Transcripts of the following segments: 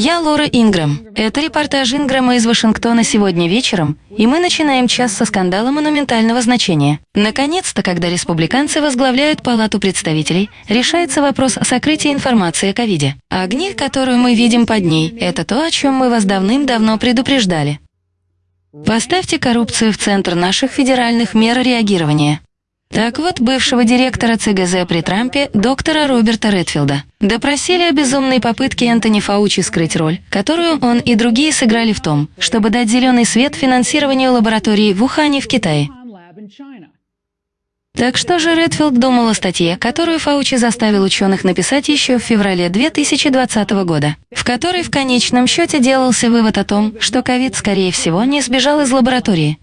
Я Лора Ингрэм. Это репортаж Ингрэма из Вашингтона сегодня вечером, и мы начинаем час со скандала монументального значения. Наконец-то, когда республиканцы возглавляют Палату представителей, решается вопрос о сокрытии информации о ковиде. Огни, которую мы видим под ней, это то, о чем мы вас давным-давно предупреждали. Поставьте коррупцию в центр наших федеральных мер реагирования. Так вот, бывшего директора ЦГЗ при Трампе, доктора Роберта Редфилда, допросили о безумной попытке Энтони Фаучи скрыть роль, которую он и другие сыграли в том, чтобы дать зеленый свет финансированию лаборатории в Ухане в Китае. Так что же Редфилд думал о статье, которую Фаучи заставил ученых написать еще в феврале 2020 года, в которой в конечном счете делался вывод о том, что ковид, скорее всего, не сбежал из лаборатории,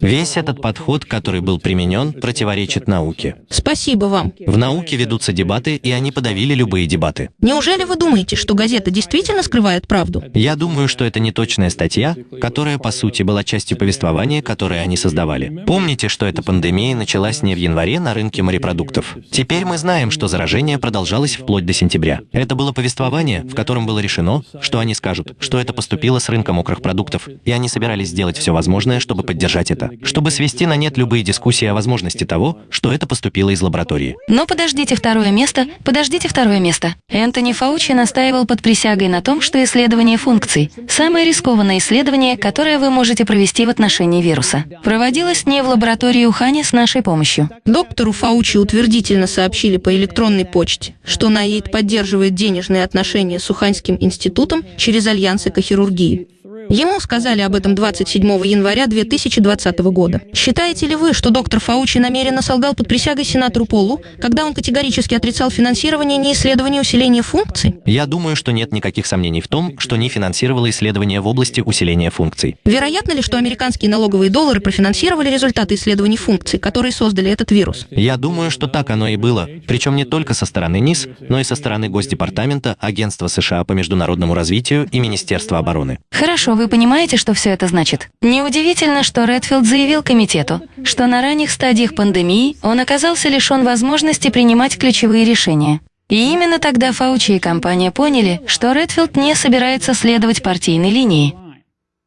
Весь этот подход, который был применен, противоречит науке. Спасибо вам. В науке ведутся дебаты, и они подавили любые дебаты. Неужели вы думаете, что газета действительно скрывает правду? Я думаю, что это не точная статья, которая, по сути, была частью повествования, которое они создавали. Помните, что эта пандемия началась не в январе на рынке морепродуктов. Теперь мы знаем, что заражение продолжалось вплоть до сентября. Это было повествование, в котором было решено, что они скажут, что это поступило с рынка мокрых продуктов, и они собирались сделать все возможное, чтобы поддержать это чтобы свести на нет любые дискуссии о возможности того, что это поступило из лаборатории. Но подождите второе место, подождите второе место. Энтони Фаучи настаивал под присягой на том, что исследование функций – самое рискованное исследование, которое вы можете провести в отношении вируса. Проводилось не в лаборатории Ухани с нашей помощью. Доктору Фаучи утвердительно сообщили по электронной почте, что НАИД поддерживает денежные отношения с Уханьским институтом через Альянс экохирургии. Ему сказали об этом 27 января 2020 года. Считаете ли вы, что доктор Фаучи намеренно солгал под присягой сенатору Полу, когда он категорически отрицал финансирование не исследования усиления функций? Я думаю, что нет никаких сомнений в том, что не финансировало исследования в области усиления функций. Вероятно ли, что американские налоговые доллары профинансировали результаты исследований функций, которые создали этот вирус? Я думаю, что так оно и было. Причем не только со стороны НИС, но и со стороны Госдепартамента, Агентства США по международному развитию и Министерства обороны. Хорошо, вы понимаете, что все это значит? Неудивительно, что Редфилд заявил комитету, что на ранних стадиях пандемии он оказался лишен возможности принимать ключевые решения. И именно тогда Фаучи и компания поняли, что Редфилд не собирается следовать партийной линии.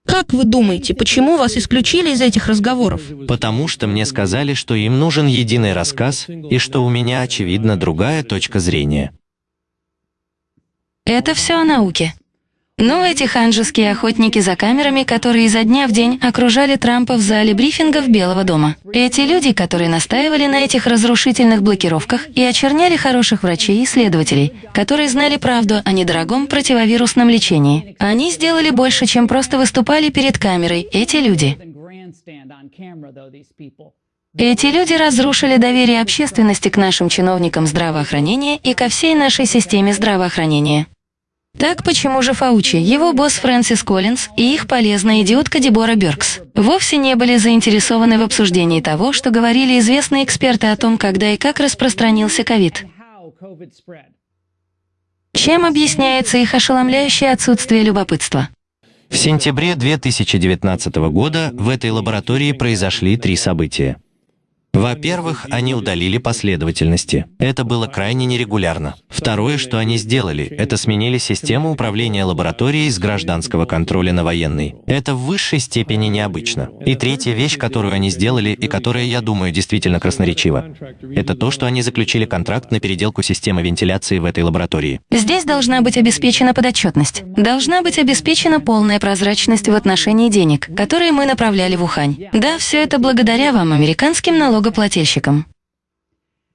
Как вы думаете, почему вас исключили из этих разговоров? Потому что мне сказали, что им нужен единый рассказ и что у меня, очевидно, другая точка зрения. Это все о науке. Ну, эти ханжеские охотники за камерами, которые изо дня в день окружали Трампа в зале брифингов Белого дома. Эти люди, которые настаивали на этих разрушительных блокировках и очерняли хороших врачей и исследователей, которые знали правду о недорогом противовирусном лечении. Они сделали больше, чем просто выступали перед камерой, эти люди. Эти люди разрушили доверие общественности к нашим чиновникам здравоохранения и ко всей нашей системе здравоохранения. Так почему же Фаучи, его босс Фрэнсис Коллинз и их полезная идиотка Дебора Бёркс вовсе не были заинтересованы в обсуждении того, что говорили известные эксперты о том, когда и как распространился ковид? Чем объясняется их ошеломляющее отсутствие любопытства? В сентябре 2019 года в этой лаборатории произошли три события. Во-первых, они удалили последовательности. Это было крайне нерегулярно. Второе, что они сделали, это сменили систему управления лабораторией с гражданского контроля на военный. Это в высшей степени необычно. И третья вещь, которую они сделали и которая, я думаю, действительно красноречива, это то, что они заключили контракт на переделку системы вентиляции в этой лаборатории. Здесь должна быть обеспечена подотчетность. Должна быть обеспечена полная прозрачность в отношении денег, которые мы направляли в Ухань. Да, все это благодаря вам, американским налогам налогоплательщикам.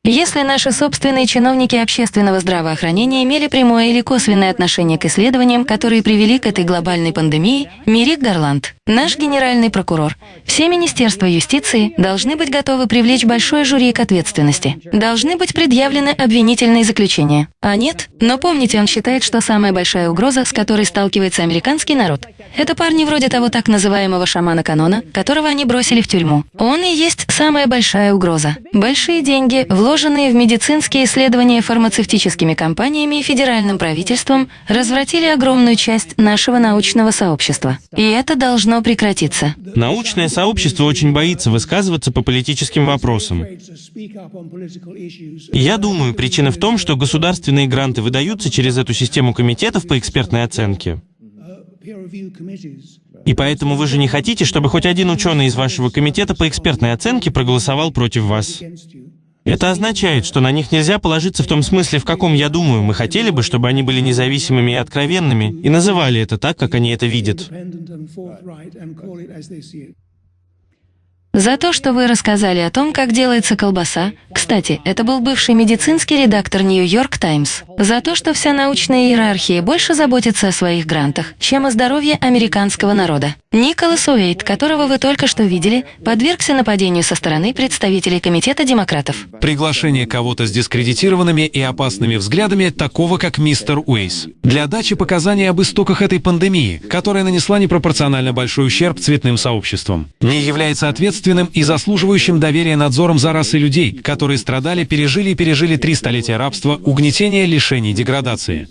Если наши собственные чиновники общественного здравоохранения имели прямое или косвенное отношение к исследованиям, которые привели к этой глобальной пандемии, Мирик Гарланд, наш генеральный прокурор, все министерства юстиции должны быть готовы привлечь большое жюри к ответственности. Должны быть предъявлены обвинительные заключения. А нет? Но помните, он считает, что самая большая угроза, с которой сталкивается американский народ, это парни вроде того так называемого шамана канона, которого они бросили в тюрьму. Он и есть самая большая угроза. Большие деньги, вложенные вложенные в медицинские исследования фармацевтическими компаниями и федеральным правительством, развратили огромную часть нашего научного сообщества. И это должно прекратиться. Научное сообщество очень боится высказываться по политическим вопросам. Я думаю, причина в том, что государственные гранты выдаются через эту систему комитетов по экспертной оценке. И поэтому вы же не хотите, чтобы хоть один ученый из вашего комитета по экспертной оценке проголосовал против вас. Это означает, что на них нельзя положиться в том смысле, в каком, я думаю, мы хотели бы, чтобы они были независимыми и откровенными, и называли это так, как они это видят. За то, что вы рассказали о том, как делается колбаса. Кстати, это был бывший медицинский редактор Нью-Йорк Таймс. За то, что вся научная иерархия больше заботится о своих грантах, чем о здоровье американского народа. Николас Уэйт, которого вы только что видели, подвергся нападению со стороны представителей Комитета демократов. Приглашение кого-то с дискредитированными и опасными взглядами, такого как мистер Уэйс. Для дачи показаний об истоках этой пандемии, которая нанесла непропорционально большой ущерб цветным сообществам. Не является ответственным и заслуживающим доверия надзором за расой людей, которые страдали, пережили и пережили три столетия рабства, угнетения, лишений, деградации.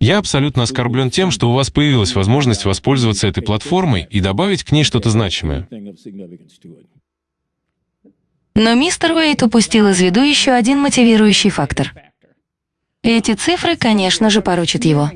Я абсолютно оскорблен тем, что у вас появилась возможность воспользоваться этой платформой и добавить к ней что-то значимое. Но мистер Уэйт упустил из виду еще один мотивирующий фактор. Эти цифры, конечно же, поручат его.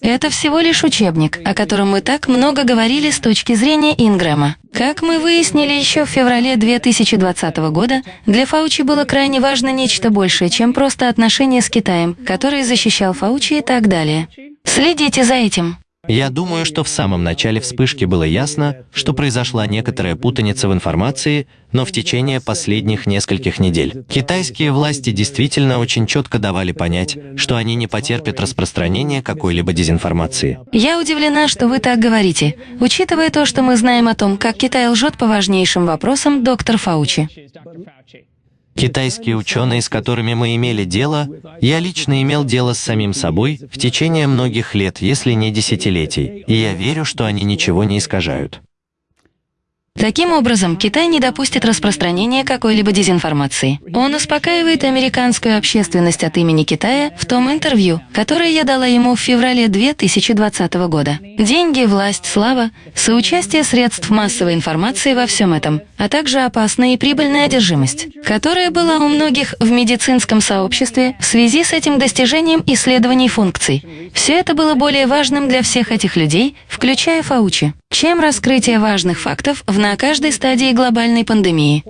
Это всего лишь учебник, о котором мы так много говорили с точки зрения Ингрэма. Как мы выяснили еще в феврале 2020 года, для Фаучи было крайне важно нечто большее, чем просто отношения с Китаем, который защищал Фаучи и так далее. Следите за этим. Я думаю, что в самом начале вспышки было ясно, что произошла некоторая путаница в информации, но в течение последних нескольких недель китайские власти действительно очень четко давали понять, что они не потерпят распространения какой-либо дезинформации. Я удивлена, что вы так говорите, учитывая то, что мы знаем о том, как Китай лжет по важнейшим вопросам, доктор Фаучи. Китайские ученые, с которыми мы имели дело, я лично имел дело с самим собой в течение многих лет, если не десятилетий, и я верю, что они ничего не искажают. Таким образом, Китай не допустит распространения какой-либо дезинформации. Он успокаивает американскую общественность от имени Китая в том интервью, которое я дала ему в феврале 2020 года. Деньги, власть, слава, соучастие средств массовой информации во всем этом, а также опасная и прибыльная одержимость, которая была у многих в медицинском сообществе в связи с этим достижением исследований функций. Все это было более важным для всех этих людей, включая Фаучи, чем раскрытие важных фактов в на каждой стадии глобальной пандемии.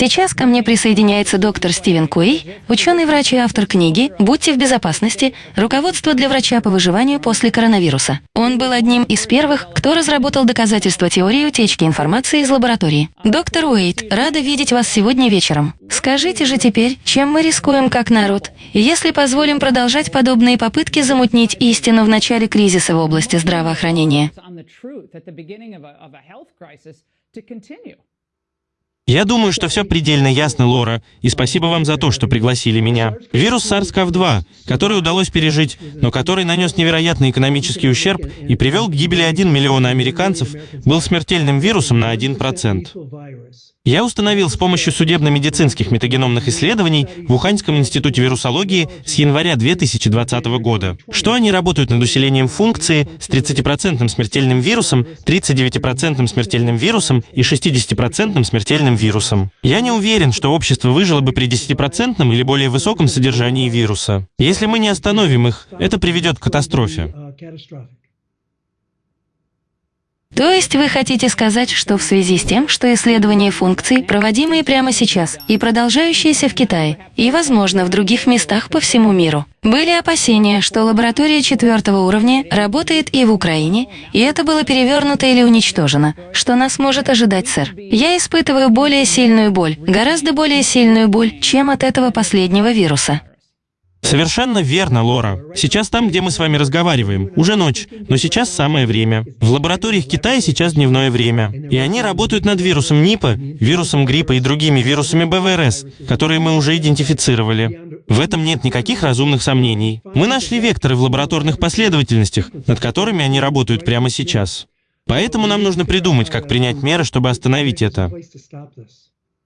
Сейчас ко мне присоединяется доктор Стивен Куэй, ученый-врач и автор книги «Будьте в безопасности. Руководство для врача по выживанию после коронавируса». Он был одним из первых, кто разработал доказательства теории утечки информации из лаборатории. Доктор Уэйт, рада видеть вас сегодня вечером. Скажите же теперь, чем мы рискуем как народ, если позволим продолжать подобные попытки замутнить истину в начале кризиса в области здравоохранения? Я думаю, что все предельно ясно, Лора, и спасибо вам за то, что пригласили меня. Вирус SARS-CoV-2, который удалось пережить, но который нанес невероятный экономический ущерб и привел к гибели 1 миллиона американцев, был смертельным вирусом на 1%. Я установил с помощью судебно-медицинских метагеномных исследований в Уханьском институте вирусологии с января 2020 года, что они работают над усилением функции с 30% смертельным вирусом, 39% смертельным вирусом и 60% смертельным вирусом. Я не уверен, что общество выжило бы при 10% или более высоком содержании вируса. Если мы не остановим их, это приведет к катастрофе. То есть вы хотите сказать, что в связи с тем, что исследования функций, проводимые прямо сейчас и продолжающиеся в Китае, и, возможно, в других местах по всему миру, были опасения, что лаборатория четвертого уровня работает и в Украине, и это было перевернуто или уничтожено, что нас может ожидать, сэр. Я испытываю более сильную боль, гораздо более сильную боль, чем от этого последнего вируса. Совершенно верно, Лора. Сейчас там, где мы с вами разговариваем, уже ночь, но сейчас самое время. В лабораториях Китая сейчас дневное время. И они работают над вирусом НИПа, вирусом гриппа и другими вирусами БВРС, которые мы уже идентифицировали. В этом нет никаких разумных сомнений. Мы нашли векторы в лабораторных последовательностях, над которыми они работают прямо сейчас. Поэтому нам нужно придумать, как принять меры, чтобы остановить это.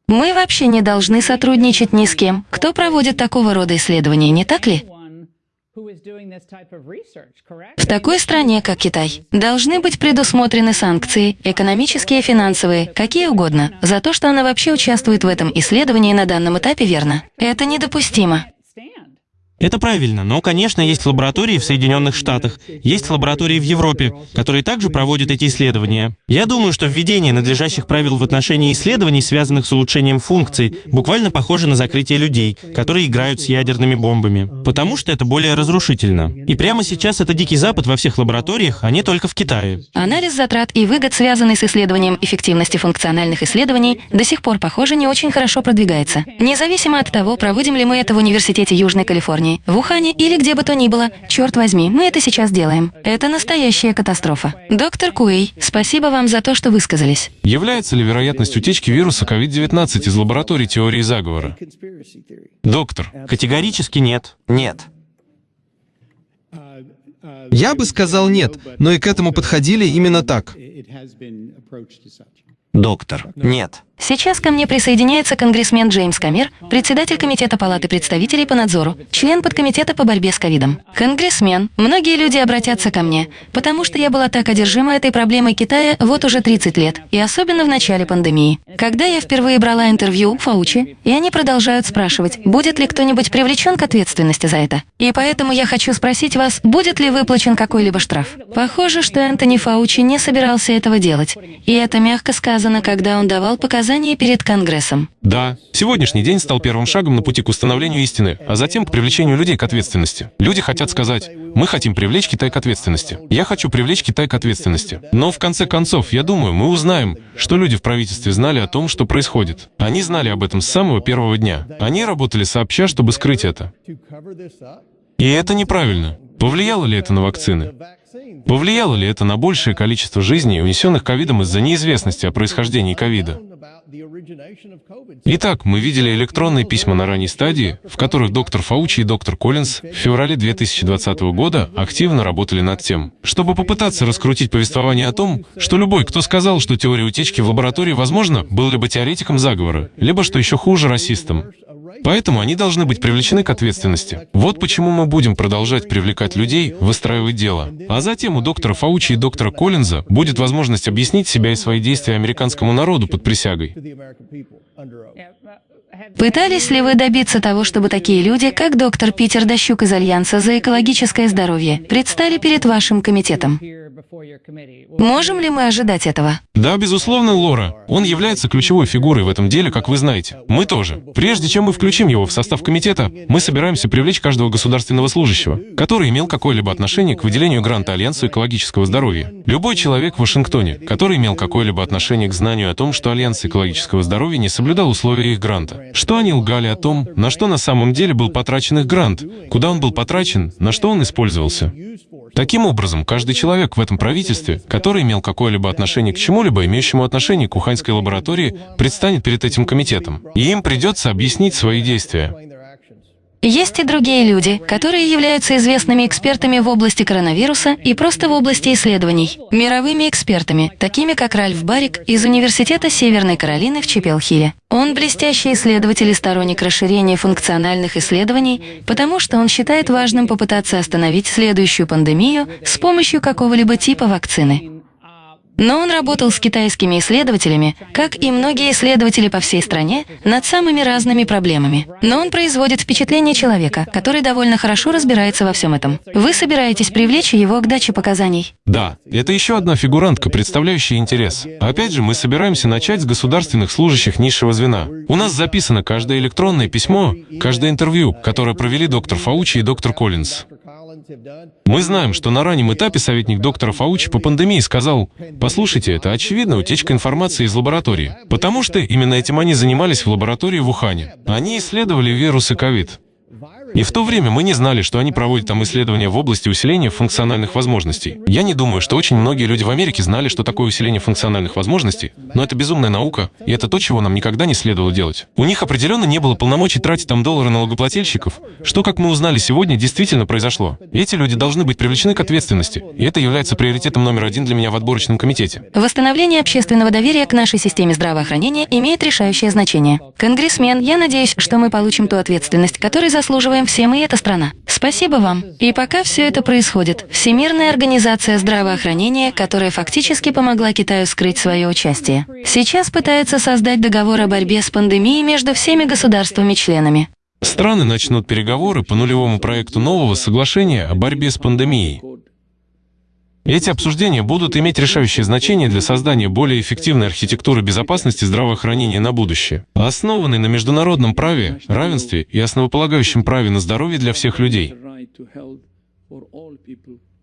Мы вообще не должны сотрудничать ни с кем, кто проводит такого рода исследования, не так ли? В такой стране, как Китай, должны быть предусмотрены санкции, экономические, финансовые, какие угодно, за то, что она вообще участвует в этом исследовании на данном этапе, верно? Это недопустимо. Это правильно, но, конечно, есть лаборатории в Соединенных Штатах, есть лаборатории в Европе, которые также проводят эти исследования. Я думаю, что введение надлежащих правил в отношении исследований, связанных с улучшением функций, буквально похоже на закрытие людей, которые играют с ядерными бомбами, потому что это более разрушительно. И прямо сейчас это Дикий Запад во всех лабораториях, а не только в Китае. Анализ затрат и выгод, связанный с исследованием эффективности функциональных исследований, до сих пор, похоже, не очень хорошо продвигается. Независимо от того, проводим ли мы это в Университете Южной Калифорнии, Калифорнии, в Ухане или где бы то ни было. Черт возьми, мы это сейчас делаем. Это настоящая катастрофа. Доктор Куэй, спасибо вам за то, что высказались. Является ли вероятность утечки вируса COVID-19 из лаборатории теории заговора? Доктор. Категорически нет. Нет. Я бы сказал нет, но и к этому подходили именно так. Доктор. Нет. Сейчас ко мне присоединяется конгрессмен Джеймс Камер, председатель Комитета Палаты представителей по надзору, член подкомитета по борьбе с ковидом. Конгрессмен, многие люди обратятся ко мне, потому что я была так одержима этой проблемой Китая вот уже 30 лет, и особенно в начале пандемии. Когда я впервые брала интервью у Фаучи, и они продолжают спрашивать, будет ли кто-нибудь привлечен к ответственности за это. И поэтому я хочу спросить вас, будет ли выплачен какой-либо штраф. Похоже, что Энтони Фаучи не собирался этого делать. И это мягко сказано, когда он давал показания показания перед Конгрессом. Да, сегодняшний день стал первым шагом на пути к установлению истины, а затем к привлечению людей к ответственности. Люди хотят сказать, мы хотим привлечь Китай к ответственности. Я хочу привлечь Китай к ответственности. Но в конце концов, я думаю, мы узнаем, что люди в правительстве знали о том, что происходит. Они знали об этом с самого первого дня. Они работали сообща, чтобы скрыть это. И это неправильно. Повлияло ли это на вакцины? Повлияло ли это на большее количество жизней, унесенных ковидом из-за неизвестности о происхождении ковида? Итак, мы видели электронные письма на ранней стадии, в которых доктор Фаучи и доктор Коллинз в феврале 2020 года активно работали над тем, чтобы попытаться раскрутить повествование о том, что любой, кто сказал, что теория утечки в лаборатории возможна, был либо теоретиком заговора, либо, что еще хуже, расистом. Поэтому они должны быть привлечены к ответственности. Вот почему мы будем продолжать привлекать людей, выстраивать дело. А затем у доктора Фаучи и доктора Коллинза будет возможность объяснить себя и свои действия американскому народу под присягой. Пытались ли вы добиться того, чтобы такие люди, как доктор Питер Дощук из Альянса за экологическое здоровье, предстали перед вашим комитетом? Можем ли мы ожидать этого? Да, безусловно, Лора. Он является ключевой фигурой в этом деле, как вы знаете. Мы тоже. Прежде чем мы включим его в состав комитета, мы собираемся привлечь каждого государственного служащего, который имел какое-либо отношение к выделению гранта Альянса экологического здоровья. Любой человек в Вашингтоне, который имел какое-либо отношение к знанию о том, что Альянс экологического здоровья не соблюдал условия их гранта. Что они лгали о том, на что на самом деле был потрачен их грант, куда он был потрачен, на что он использовался. Таким образом, каждый человек в этом правительстве, который имел какое-либо отношение к чему-либо, имеющему отношение к Уханьской лаборатории, предстанет перед этим комитетом, и им придется объяснить свои действия. Есть и другие люди, которые являются известными экспертами в области коронавируса и просто в области исследований. Мировыми экспертами, такими как Ральф Барик из Университета Северной Каролины в Чепелхиле. Он блестящий исследователь и сторонник расширения функциональных исследований, потому что он считает важным попытаться остановить следующую пандемию с помощью какого-либо типа вакцины. Но он работал с китайскими исследователями, как и многие исследователи по всей стране, над самыми разными проблемами. Но он производит впечатление человека, который довольно хорошо разбирается во всем этом. Вы собираетесь привлечь его к даче показаний? Да, это еще одна фигурантка, представляющая интерес. Опять же, мы собираемся начать с государственных служащих низшего звена. У нас записано каждое электронное письмо, каждое интервью, которое провели доктор Фаучи и доктор Коллинз. Мы знаем, что на раннем этапе советник доктора Фаучи по пандемии сказал, послушайте, это очевидно утечка информации из лаборатории, потому что именно этим они занимались в лаборатории в Ухане. Они исследовали вирусы ковид. И в то время мы не знали, что они проводят там исследования в области усиления функциональных возможностей. Я не думаю, что очень многие люди в Америке знали, что такое усиление функциональных возможностей, но это безумная наука, и это то, чего нам никогда не следовало делать. У них определенно не было полномочий тратить там доллары налогоплательщиков, что, как мы узнали сегодня, действительно произошло. Эти люди должны быть привлечены к ответственности, и это является приоритетом номер один для меня в отборочном комитете. Восстановление общественного доверия к нашей системе здравоохранения имеет решающее значение. Конгрессмен, я надеюсь, что мы получим ту ответственность, которой заслуживаем все мы эта страна. Спасибо вам. И пока все это происходит, Всемирная организация здравоохранения, которая фактически помогла Китаю скрыть свое участие, сейчас пытается создать договор о борьбе с пандемией между всеми государствами-членами. Страны начнут переговоры по нулевому проекту нового соглашения о борьбе с пандемией. Эти обсуждения будут иметь решающее значение для создания более эффективной архитектуры безопасности здравоохранения на будущее, основанной на международном праве, равенстве и основополагающем праве на здоровье для всех людей.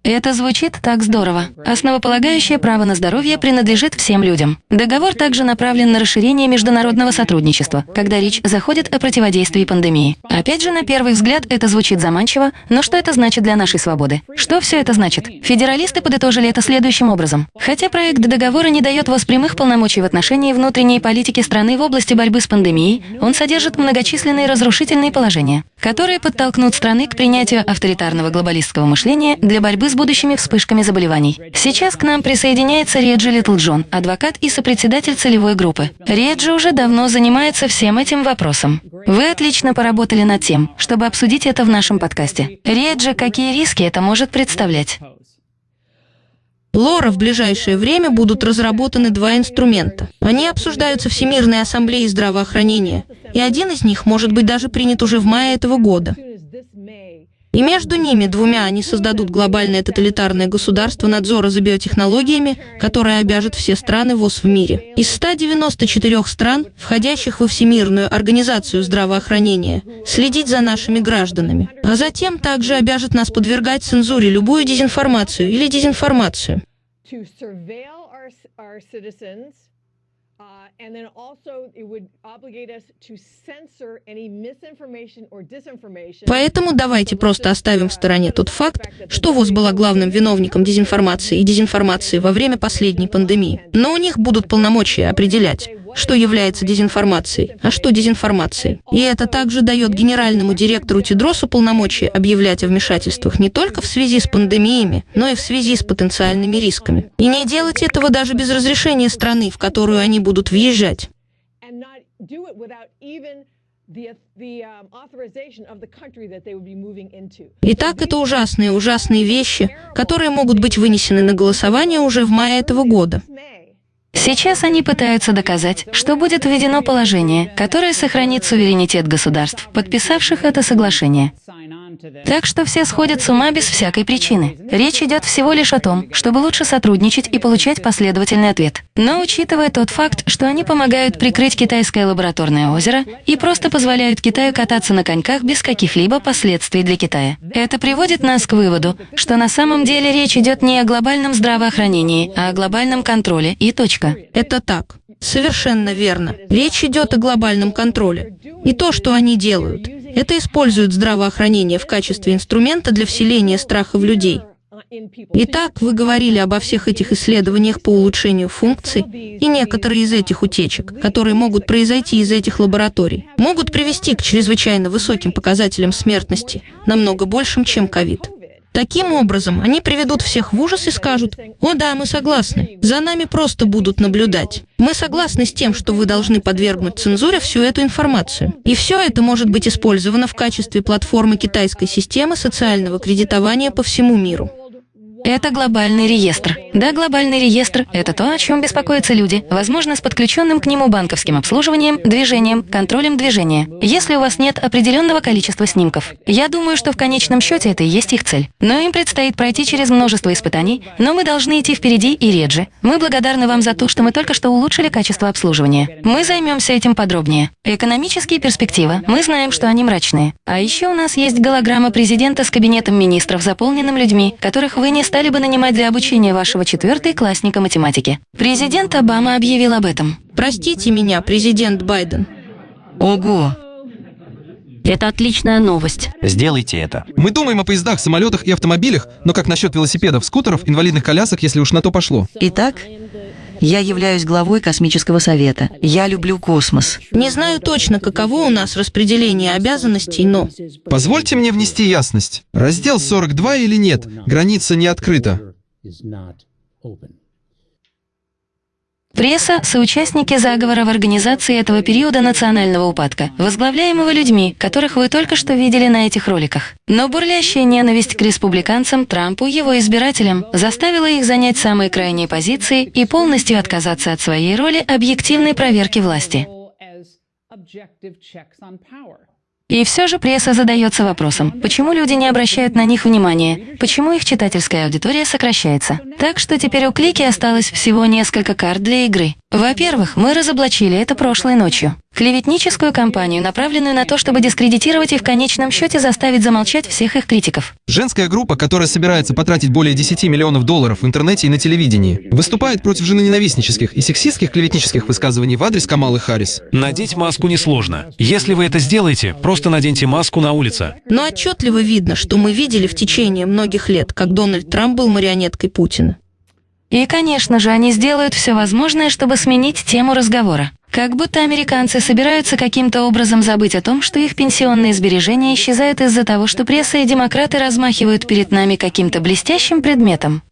Это звучит так здорово. Основополагающее право на здоровье принадлежит всем людям. Договор также направлен на расширение международного сотрудничества, когда речь заходит о противодействии пандемии. Опять же, на первый взгляд это звучит заманчиво, но что это значит для нашей свободы? Что все это значит? Федералисты подытожили это следующим образом. Хотя проект договора не дает ВОЗ прямых полномочий в отношении внутренней политики страны в области борьбы с пандемией, он содержит многочисленные разрушительные положения, которые подтолкнут страны к принятию авторитарного глобалистского мышления для борьбы с будущими вспышками заболеваний. Сейчас к нам присоединяется Реджи Литлджон, адвокат и сопредседатель целевой группы. Реджи уже давно занимается всем этим вопросом. Вы отлично поработали над тем, чтобы обсудить это в нашем подкасте. Реджи, какие риски это может представлять? Лора в ближайшее время будут разработаны два инструмента. Они обсуждаются Всемирной ассамблеей здравоохранения, и один из них может быть даже принят уже в мае этого года. И между ними двумя они создадут глобальное тоталитарное государство надзора за биотехнологиями, которое обяжет все страны ВОЗ в мире. Из 194 стран, входящих во Всемирную организацию здравоохранения, следить за нашими гражданами. А затем также обяжет нас подвергать цензуре любую дезинформацию или дезинформацию. Uh, and then also it would obligate us to censor any misinformation or disinformation. Поэтому давайте просто оставим в стороне тот факт, что ВОЗ была главным виновником дезинформации и дезинформации во время последней пандемии. Но у них будут полномочия определять, что является дезинформацией, а что дезинформацией. И это также дает генеральному директору Тидросу полномочия объявлять о вмешательствах не только в связи с пандемиями, но и в связи с потенциальными рисками. И не делать этого даже без разрешения страны, в которую они будут въезжать. Итак, это ужасные, ужасные вещи, которые могут быть вынесены на голосование уже в мае этого года. Сейчас они пытаются доказать, что будет введено положение, которое сохранит суверенитет государств, подписавших это соглашение. Так что все сходят с ума без всякой причины. Речь идет всего лишь о том, чтобы лучше сотрудничать и получать последовательный ответ. Но учитывая тот факт, что они помогают прикрыть китайское лабораторное озеро и просто позволяют Китаю кататься на коньках без каких-либо последствий для Китая. Это приводит нас к выводу, что на самом деле речь идет не о глобальном здравоохранении, а о глобальном контроле и точка. Это так. Совершенно верно. Речь идет о глобальном контроле. И то, что они делают, это используют здравоохранение в качестве инструмента для вселения страха в людей. Итак, вы говорили обо всех этих исследованиях по улучшению функций, и некоторые из этих утечек, которые могут произойти из этих лабораторий, могут привести к чрезвычайно высоким показателям смертности, намного большим, чем ковид. Таким образом, они приведут всех в ужас и скажут, «О да, мы согласны, за нами просто будут наблюдать. Мы согласны с тем, что вы должны подвергнуть цензуре всю эту информацию». И все это может быть использовано в качестве платформы китайской системы социального кредитования по всему миру. Это глобальный реестр. Да, глобальный реестр – это то, о чем беспокоятся люди, возможно, с подключенным к нему банковским обслуживанием, движением, контролем движения, если у вас нет определенного количества снимков. Я думаю, что в конечном счете это и есть их цель. Но им предстоит пройти через множество испытаний, но мы должны идти впереди и реже. Мы благодарны вам за то, что мы только что улучшили качество обслуживания. Мы займемся этим подробнее. Экономические перспективы. Мы знаем, что они мрачные. А еще у нас есть голограмма президента с кабинетом министров, заполненным людьми, которых вы не стали бы нанимать для обучения вашего четвертой классника математики. Президент Обама объявил об этом. Простите меня, президент Байден. Ого! Это отличная новость. Сделайте это. Мы думаем о поездах, самолетах и автомобилях, но как насчет велосипедов, скутеров, инвалидных колясок, если уж на то пошло? Итак, я являюсь главой космического совета. Я люблю космос. Не знаю точно, каково у нас распределение обязанностей, но... Позвольте мне внести ясность. Раздел 42 или нет, граница не открыта. Пресса – соучастники заговора в организации этого периода национального упадка, возглавляемого людьми, которых вы только что видели на этих роликах. Но бурлящая ненависть к республиканцам, Трампу, его избирателям заставила их занять самые крайние позиции и полностью отказаться от своей роли объективной проверки власти. И все же пресса задается вопросом, почему люди не обращают на них внимания, почему их читательская аудитория сокращается. Так что теперь у Клики осталось всего несколько карт для игры. Во-первых, мы разоблачили это прошлой ночью. Клеветническую кампанию, направленную на то, чтобы дискредитировать и в конечном счете заставить замолчать всех их критиков. Женская группа, которая собирается потратить более 10 миллионов долларов в интернете и на телевидении, выступает против женоненавистнических и сексистских клеветнических высказываний в адрес Камалы Харрис. Надеть маску несложно. Если вы это сделаете, просто наденьте маску на улице. Но отчетливо видно, что мы видели в течение многих лет, как Дональд Трамп был марионеткой Путина. И, конечно же, они сделают все возможное, чтобы сменить тему разговора. Как будто американцы собираются каким-то образом забыть о том, что их пенсионные сбережения исчезают из-за того, что пресса и демократы размахивают перед нами каким-то блестящим предметом.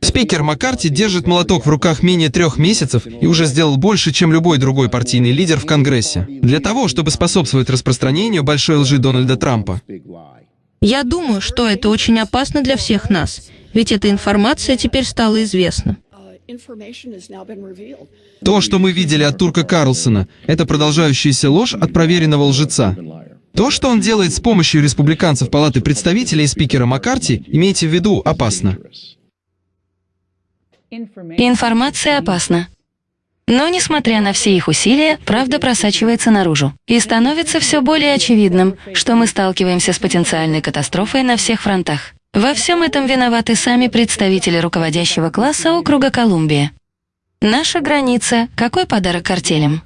Спикер Маккарти держит молоток в руках менее трех месяцев и уже сделал больше, чем любой другой партийный лидер в Конгрессе, для того, чтобы способствовать распространению большой лжи Дональда Трампа. Я думаю, что это очень опасно для всех нас, ведь эта информация теперь стала известна. То, что мы видели от Турка Карлсона, это продолжающаяся ложь от проверенного лжеца. То, что он делает с помощью республиканцев Палаты представителей и спикера Маккарти, имейте в виду, опасно. Информация опасна. Но, несмотря на все их усилия, правда просачивается наружу. И становится все более очевидным, что мы сталкиваемся с потенциальной катастрофой на всех фронтах. Во всем этом виноваты сами представители руководящего класса округа Колумбия. Наша граница – какой подарок картелям?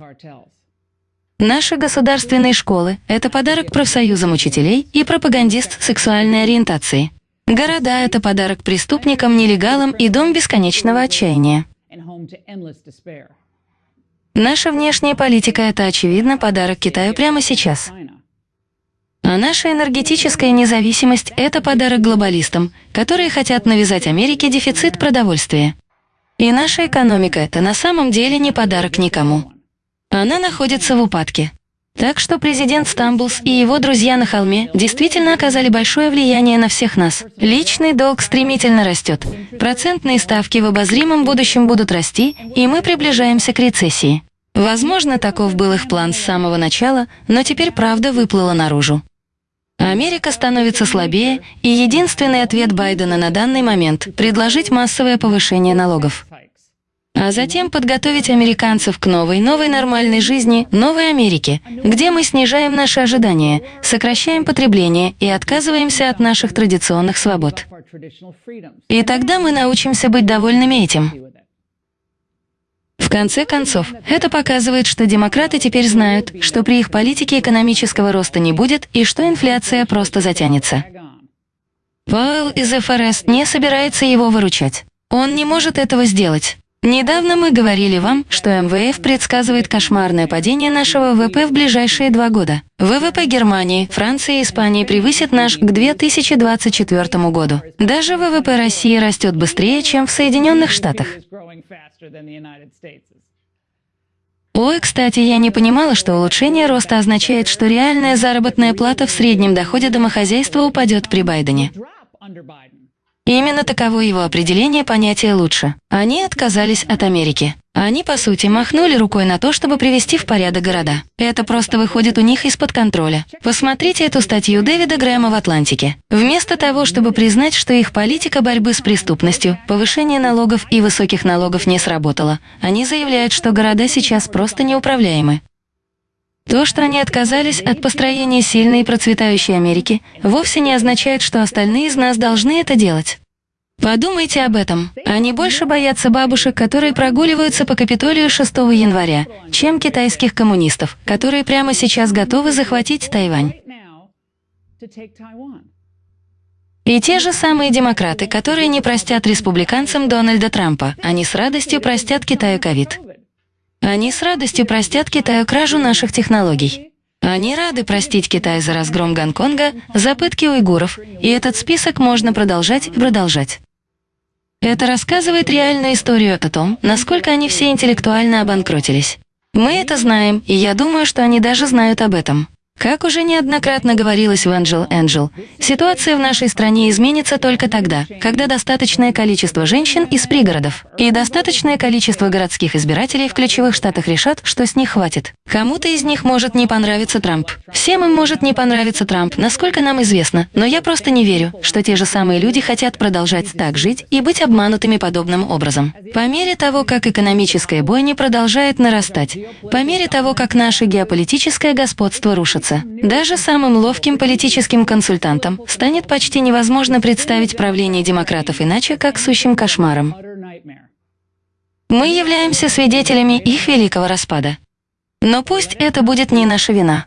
Наши государственные школы – это подарок профсоюзам учителей и пропагандист сексуальной ориентации. Города – это подарок преступникам, нелегалам и дом бесконечного отчаяния. Наша внешняя политика – это, очевидно, подарок Китаю прямо сейчас. А наша энергетическая независимость – это подарок глобалистам, которые хотят навязать Америке дефицит продовольствия. И наша экономика – это на самом деле не подарок никому. Она находится в упадке. Так что президент Стамблс и его друзья на холме действительно оказали большое влияние на всех нас. Личный долг стремительно растет. Процентные ставки в обозримом будущем будут расти, и мы приближаемся к рецессии. Возможно, таков был их план с самого начала, но теперь правда выплыла наружу. Америка становится слабее, и единственный ответ Байдена на данный момент – предложить массовое повышение налогов. А затем подготовить американцев к новой, новой нормальной жизни, новой Америке, где мы снижаем наши ожидания, сокращаем потребление и отказываемся от наших традиционных свобод. И тогда мы научимся быть довольными этим. В конце концов, это показывает, что демократы теперь знают, что при их политике экономического роста не будет и что инфляция просто затянется. Пауэлл из ФРС не собирается его выручать. Он не может этого сделать. Недавно мы говорили вам, что МВФ предсказывает кошмарное падение нашего ВВП в ближайшие два года. ВВП Германии, Франции и Испании превысит наш к 2024 году. Даже ВВП России растет быстрее, чем в Соединенных Штатах. Ой, кстати, я не понимала, что улучшение роста означает, что реальная заработная плата в среднем доходе домохозяйства упадет при Байдене. Именно таково его определение понятия «лучше». Они отказались от Америки. Они, по сути, махнули рукой на то, чтобы привести в порядок города. Это просто выходит у них из-под контроля. Посмотрите эту статью Дэвида Грэма в «Атлантике». Вместо того, чтобы признать, что их политика борьбы с преступностью, повышение налогов и высоких налогов не сработала, они заявляют, что города сейчас просто неуправляемы. То, что они отказались от построения сильной и процветающей Америки, вовсе не означает, что остальные из нас должны это делать. Подумайте об этом. Они больше боятся бабушек, которые прогуливаются по Капитолию 6 января, чем китайских коммунистов, которые прямо сейчас готовы захватить Тайвань. И те же самые демократы, которые не простят республиканцам Дональда Трампа, они с радостью простят Китаю ковид. Они с радостью простят Китаю кражу наших технологий. Они рады простить Китай за разгром Гонконга, за пытки уйгуров, и этот список можно продолжать и продолжать. Это рассказывает реальную историю о том, насколько они все интеллектуально обанкротились. Мы это знаем, и я думаю, что они даже знают об этом. Как уже неоднократно говорилось в Angel Angel, ситуация в нашей стране изменится только тогда, когда достаточное количество женщин из пригородов и достаточное количество городских избирателей в ключевых штатах решат, что с них хватит. Кому-то из них может не понравиться Трамп. Всем им может не понравиться Трамп, насколько нам известно, но я просто не верю, что те же самые люди хотят продолжать так жить и быть обманутыми подобным образом. По мере того, как экономическая бойня продолжает нарастать, по мере того, как наше геополитическое господство рушится, меняется. Даже самым ловким политическим консультантам станет почти невозможно представить правление демократов иначе, как сущим кошмаром. Мы являемся свидетелями их великого распада. Но пусть это будет не наша вина.